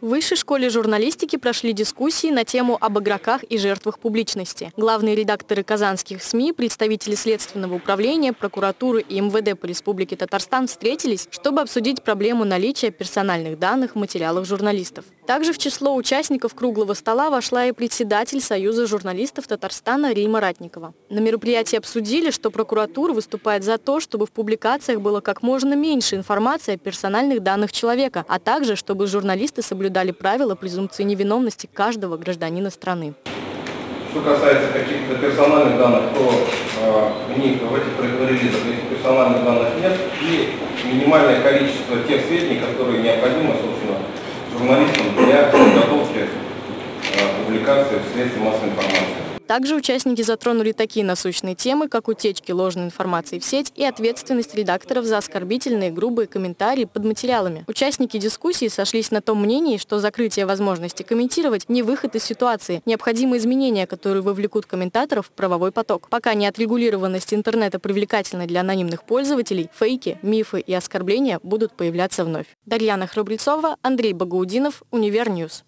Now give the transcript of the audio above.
В Высшей школе журналистики прошли дискуссии на тему об игроках и жертвах публичности. Главные редакторы казанских СМИ, представители Следственного управления, прокуратуры и МВД по Республике Татарстан встретились, чтобы обсудить проблему наличия персональных данных в материалах журналистов. Также в число участников круглого стола вошла и председатель Союза журналистов Татарстана Рима Ратникова. На мероприятии обсудили, что прокуратура выступает за то, чтобы в публикациях было как можно меньше информации о персональных данных человека, а также, чтобы журналисты соблюдали правила презумпции невиновности каждого гражданина страны. Что касается каких-то персональных данных, то э, в них в этих релизах этих персональных данных нет и минимальное количество тех сведений, которые необходимы, собственно, журналистам для подготовки э, публикации в средстве массовой информации. Также участники затронули такие насущные темы, как утечки ложной информации в сеть и ответственность редакторов за оскорбительные грубые комментарии под материалами. Участники дискуссии сошлись на том мнении, что закрытие возможности комментировать не выход из ситуации, необходимы изменения, которые вовлекут комментаторов в правовой поток. Пока неотрегулированность интернета привлекательна для анонимных пользователей, фейки, мифы и оскорбления будут появляться вновь. Дарьяна Храбрецова, Андрей Багаудинов, Универньюз.